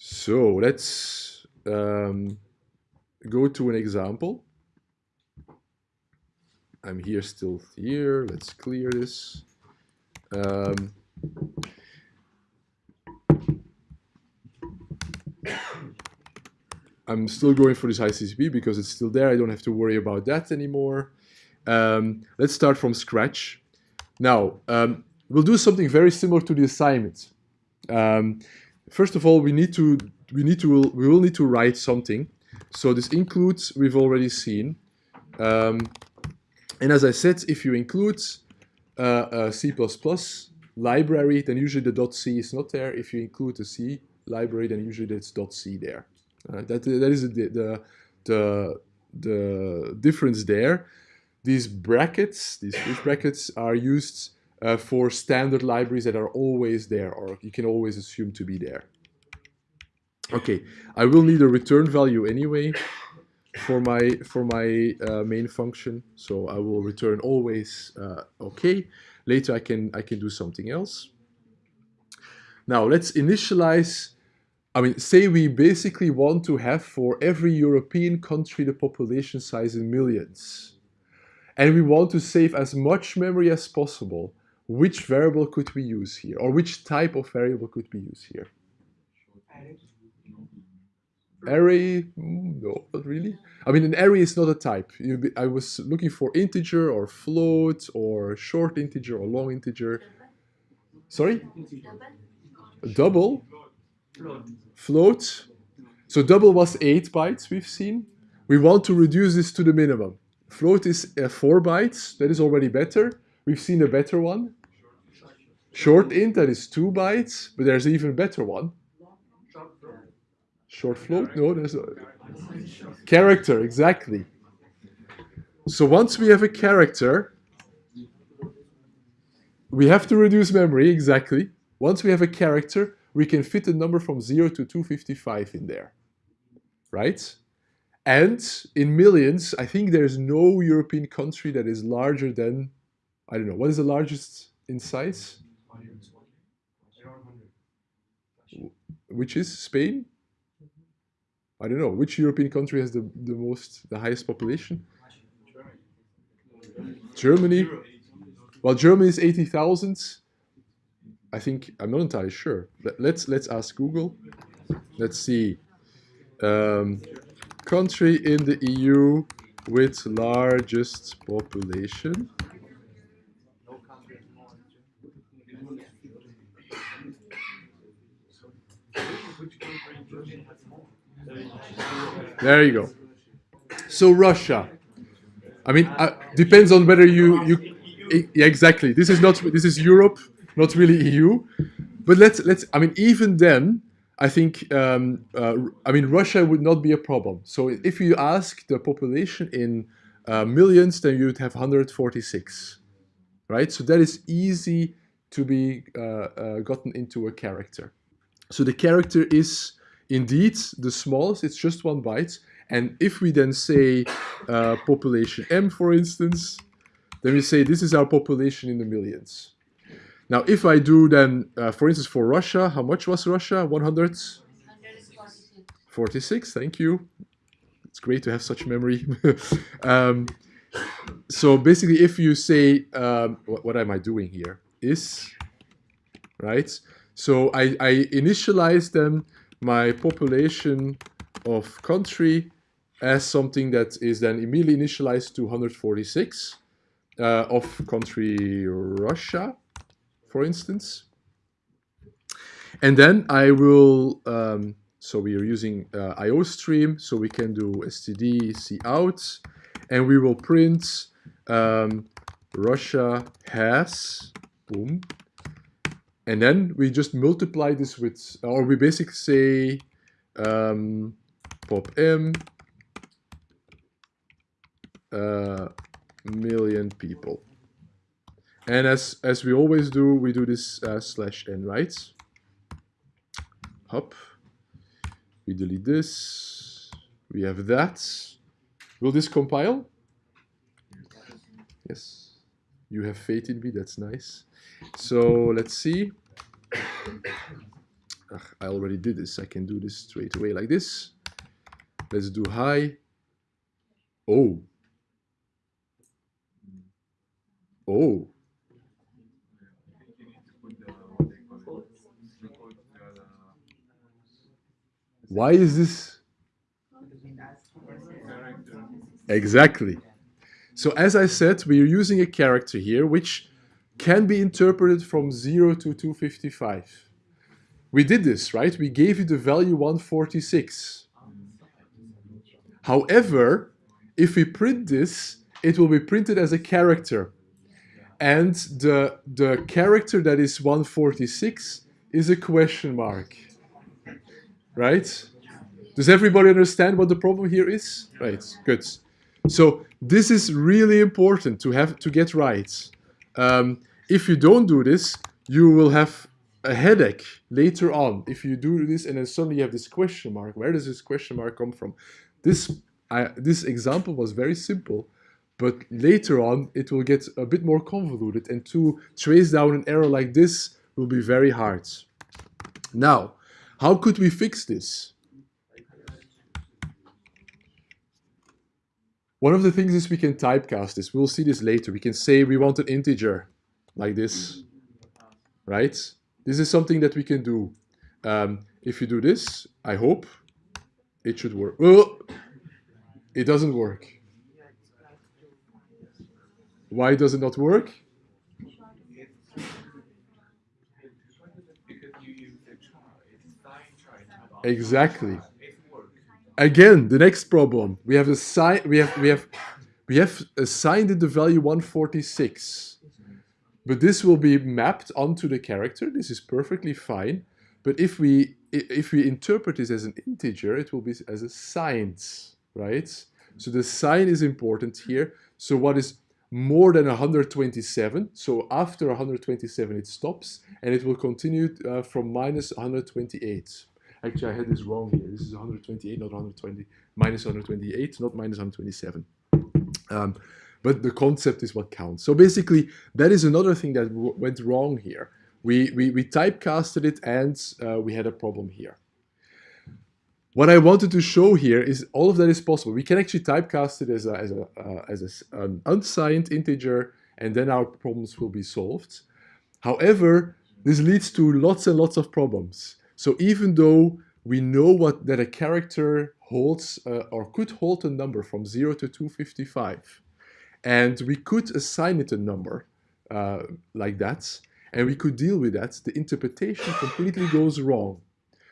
So let's um, go to an example. I'm here still here. Let's clear this. Um, I'm still going for this HiCCP because it's still there. I don't have to worry about that anymore. Um, let's start from scratch. Now, um, we'll do something very similar to the assignment. Um, first of all, we need to we need to we will need to write something. So this includes we've already seen, um, and as I said, if you include uh, a C++ library, then usually the .c is not there. If you include a C library, then usually it's .c there. Uh, that that is the, the the the difference there. These brackets, these brackets, are used uh, for standard libraries that are always there, or you can always assume to be there. Okay, I will need a return value anyway for my for my uh, main function, so I will return always uh, okay. Later I can I can do something else. Now let's initialize. I mean, say we basically want to have for every European country the population size in millions, and we want to save as much memory as possible which variable could we use here? Or which type of variable could we use here? Array? Mm, no, not really. I mean, an array is not a type. I was looking for integer or float or short integer or long integer. Sorry? Double? Float. So double was 8 bytes we've seen. We want to reduce this to the minimum. Float is uh, 4 bytes. That is already better. We've seen a better one. Short int, that is two bytes, but there's even better one. Short float? No, there's a character, exactly. So once we have a character, we have to reduce memory, exactly. Once we have a character, we can fit a number from 0 to 255 in there, right? And in millions, I think there's no European country that is larger than, I don't know, what is the largest in size? Which is Spain? I don't know. Which European country has the, the most, the highest population? Germany. Well, Germany is 80,000. I think, I'm not entirely sure. Let's, let's ask Google. Let's see. Um, country in the EU with largest population. There you go. So Russia. I mean, uh, depends on whether you you yeah, exactly. This is not this is Europe, not really EU. But let's let's. I mean, even then, I think um, uh, I mean Russia would not be a problem. So if you ask the population in uh, millions, then you would have 146, right? So that is easy to be uh, uh, gotten into a character. So the character is indeed the smallest, it's just one byte. And if we then say uh, population M, for instance, then we say this is our population in the millions. Now, if I do then, uh, for instance, for Russia, how much was Russia? 146. 46, thank you. It's great to have such memory. um, so basically, if you say, um, what, what, am I doing here? Is, right? So I, I initialize them my population of country as something that is then immediately initialized to 146 uh, of country Russia, for instance. And then I will, um, so we are using uh, IOStream, so we can do std cout, and we will print um, Russia has, boom, and then we just multiply this with, or we basically say um, pop m uh, million people. And as, as we always do, we do this uh, slash n, right? Hop. We delete this. We have that. Will this compile? Yes. You have faith in me, that's nice. So let's see. ugh, I already did this. I can do this straight away like this. Let's do high. Oh. Oh. Why is this? Exactly. So as I said, we are using a character here which can be interpreted from 0 to 255. We did this, right? We gave you the value 146. However, if we print this, it will be printed as a character. And the, the character that is 146 is a question mark. Right? Does everybody understand what the problem here is? Right, good. So this is really important to have to get right. Um, if you don't do this, you will have a headache later on if you do this and then suddenly you have this question mark. Where does this question mark come from? This, I, this example was very simple, but later on it will get a bit more convoluted and to trace down an error like this will be very hard. Now, how could we fix this? One of the things is we can typecast this. We'll see this later. We can say we want an integer like this, right? This is something that we can do. Um, if you do this, I hope it should work. Oh, it doesn't work. Why does it not work? Exactly. Again, the next problem. We have assigned we have we have we have assigned it the value 146. But this will be mapped onto the character. This is perfectly fine. But if we if we interpret this as an integer, it will be as a signed, right? So the sign is important here. So what is more than 127, so after 127 it stops, and it will continue uh, from minus 128. Actually, I had this wrong here. This is 128, not 120, minus 128, not minus 127. Um, but the concept is what counts. So basically, that is another thing that went wrong here. We, we, we typecasted it and uh, we had a problem here. What I wanted to show here is all of that is possible. We can actually typecast it as, a, as, a, uh, as a, an unsigned integer and then our problems will be solved. However, this leads to lots and lots of problems. So even though we know what that a character holds uh, or could hold a number from 0 to 255, and we could assign it a number uh, like that, and we could deal with that. The interpretation completely goes wrong.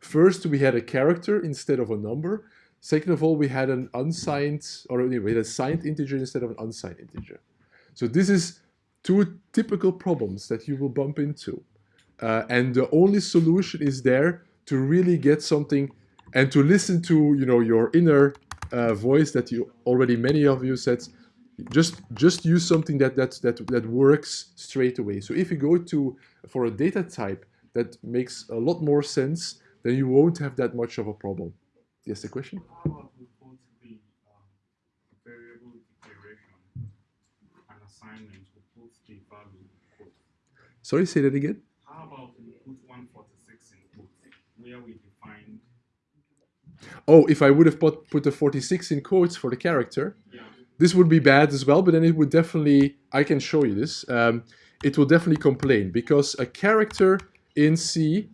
First, we had a character instead of a number. Second of all, we had an unsigned, or anyway, a signed integer instead of an unsigned integer. So this is two typical problems that you will bump into. Uh, and the only solution is there to really get something and to listen to you know your inner uh, voice that you already many of you said just just use something that that that that works straight away. So if you go to for a data type that makes a lot more sense, then you won't have that much of a problem. Yes, the question. Um, Sorry, say that again. How about we put 146 in quotes, where we define. Oh, if I would have put, put the 46 in quotes for the character. This would be bad as well, but then it would definitely, I can show you this, um, it will definitely complain because a character in C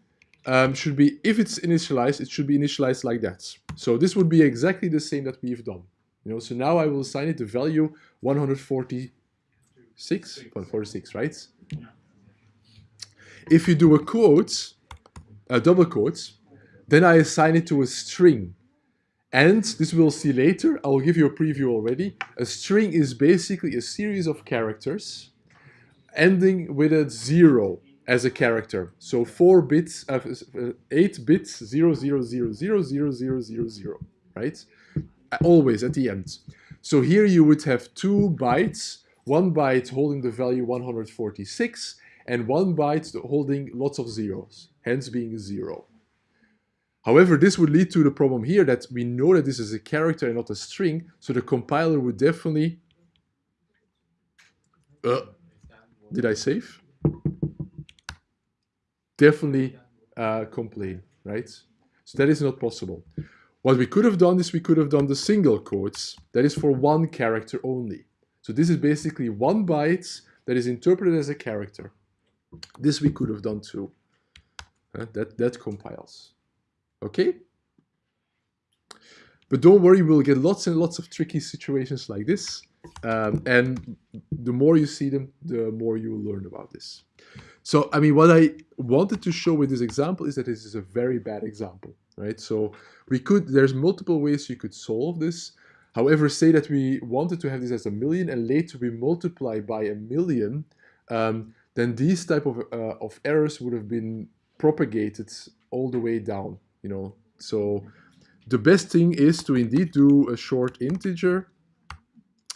um, should be, if it's initialized, it should be initialized like that. So this would be exactly the same that we've done. You know, so now I will assign it the value 146, 146, right? If you do a quote, a double quote, then I assign it to a string. And this we'll see later, I will give you a preview already. A string is basically a series of characters ending with a zero as a character. So four bits, uh, eight bits, zero, zero, zero, zero, zero, zero, zero, zero, right? Always at the end. So here you would have two bytes, one byte holding the value 146, and one byte holding lots of zeros, hence being zero. However, this would lead to the problem here that we know that this is a character and not a string, so the compiler would definitely... Uh, did I save? Definitely uh, complain, right? So that is not possible. What we could have done is we could have done the single quotes. That is for one character only. So this is basically one byte that is interpreted as a character. This we could have done too. Uh, that, that compiles. Okay? But don't worry, we'll get lots and lots of tricky situations like this. Um, and the more you see them, the more you will learn about this. So, I mean, what I wanted to show with this example is that this is a very bad example, right? So we could, there's multiple ways you could solve this. However, say that we wanted to have this as a million and later we multiply by a million, um, then these type of, uh, of errors would have been propagated all the way down, you know. So the best thing is to indeed do a short integer.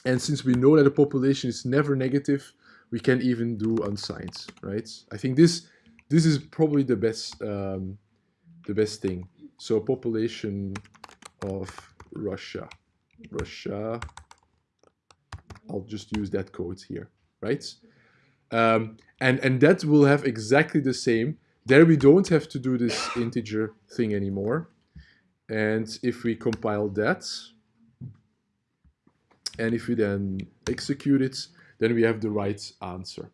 And since we know that the population is never negative, we can even do unsigned, right? I think this this is probably the best um, the best thing. So population of Russia, Russia. I'll just use that code here, right? Um, and and that will have exactly the same. There we don't have to do this integer thing anymore. And if we compile that, and if we then execute it, then we have the right answer.